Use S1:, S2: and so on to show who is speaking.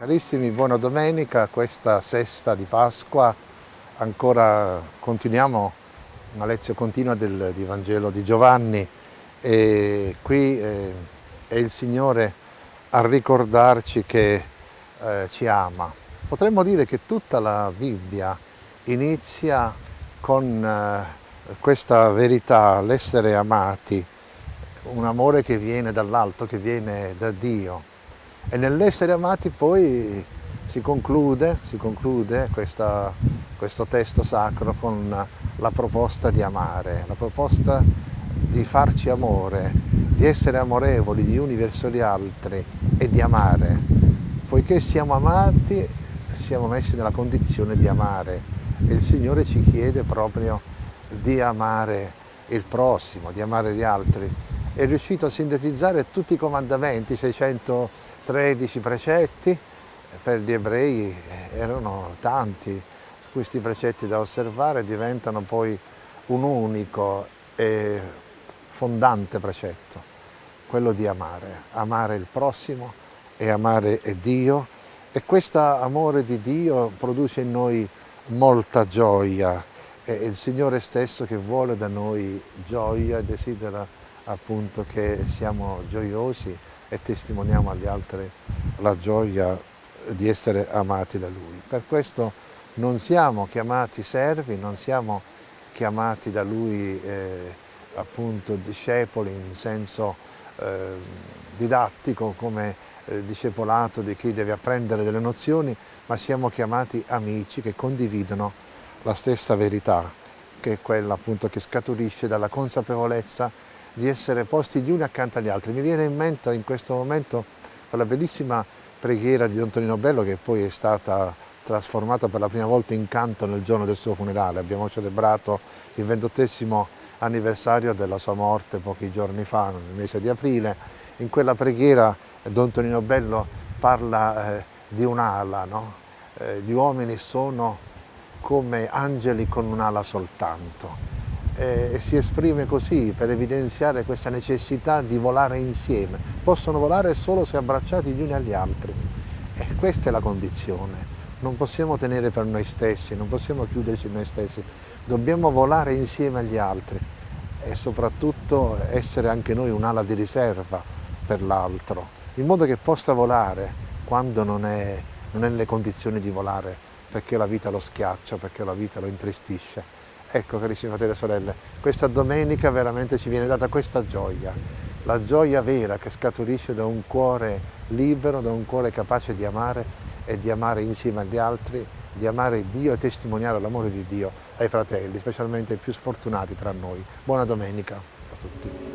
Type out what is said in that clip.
S1: Carissimi, buona domenica, questa sesta di Pasqua, ancora continuiamo una lezione continua del, di Vangelo di Giovanni e qui eh, è il Signore a ricordarci che eh, ci ama. Potremmo dire che tutta la Bibbia inizia con eh, questa verità, l'essere amati, un amore che viene dall'alto, che viene da Dio. E nell'essere amati poi si conclude, si conclude questa, questo testo sacro con la proposta di amare, la proposta di farci amore, di essere amorevoli gli uni verso gli altri e di amare. Poiché siamo amati, siamo messi nella condizione di amare e il Signore ci chiede proprio di amare il prossimo, di amare gli altri è riuscito a sintetizzare tutti i comandamenti, 613 precetti, per gli ebrei erano tanti, questi precetti da osservare diventano poi un unico e fondante precetto, quello di amare, amare il prossimo e amare Dio. E questo amore di Dio produce in noi molta gioia, è il Signore stesso che vuole da noi gioia e desidera appunto che siamo gioiosi e testimoniamo agli altri la gioia di essere amati da Lui. Per questo non siamo chiamati servi, non siamo chiamati da Lui eh, appunto discepoli in senso eh, didattico come eh, discepolato di chi deve apprendere delle nozioni, ma siamo chiamati amici che condividono la stessa verità, che è quella appunto che scaturisce dalla consapevolezza di essere posti gli uni accanto agli altri. Mi viene in mente in questo momento quella bellissima preghiera di Don Tonino Bello che poi è stata trasformata per la prima volta in canto nel giorno del suo funerale. Abbiamo celebrato il ventottesimo anniversario della sua morte pochi giorni fa, nel mese di aprile. In quella preghiera Don Tonino Bello parla eh, di un'ala, no? eh, gli uomini sono come angeli con un'ala soltanto e si esprime così per evidenziare questa necessità di volare insieme. Possono volare solo se abbracciati gli uni agli altri e questa è la condizione. Non possiamo tenere per noi stessi, non possiamo chiuderci noi stessi, dobbiamo volare insieme agli altri e soprattutto essere anche noi un'ala di riserva per l'altro, in modo che possa volare quando non è, non è nelle condizioni di volare, perché la vita lo schiaccia, perché la vita lo intristisce. Ecco carissimi fratelli e sorelle, questa domenica veramente ci viene data questa gioia, la gioia vera che scaturisce da un cuore libero, da un cuore capace di amare e di amare insieme agli altri, di amare Dio e testimoniare l'amore di Dio ai fratelli, specialmente ai più sfortunati tra noi. Buona domenica a tutti.